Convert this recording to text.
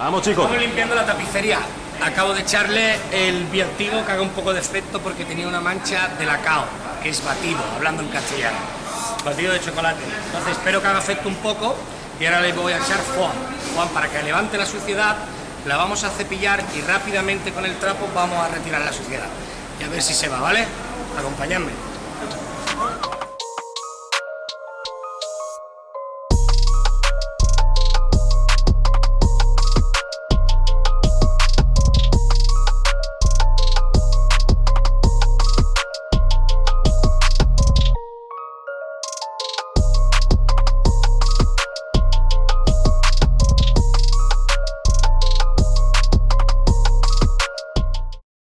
Vamos, chicos. Estamos limpiando la tapicería. Acabo de echarle el viatigo que haga un poco de efecto porque tenía una mancha de lacao, que es batido, hablando en castellano. Batido de chocolate. Entonces espero que haga efecto un poco y ahora le voy a echar Juan, Juan para que levante la suciedad, la vamos a cepillar y rápidamente con el trapo vamos a retirar la suciedad. Y a ver si se va, ¿vale? Acompañadme.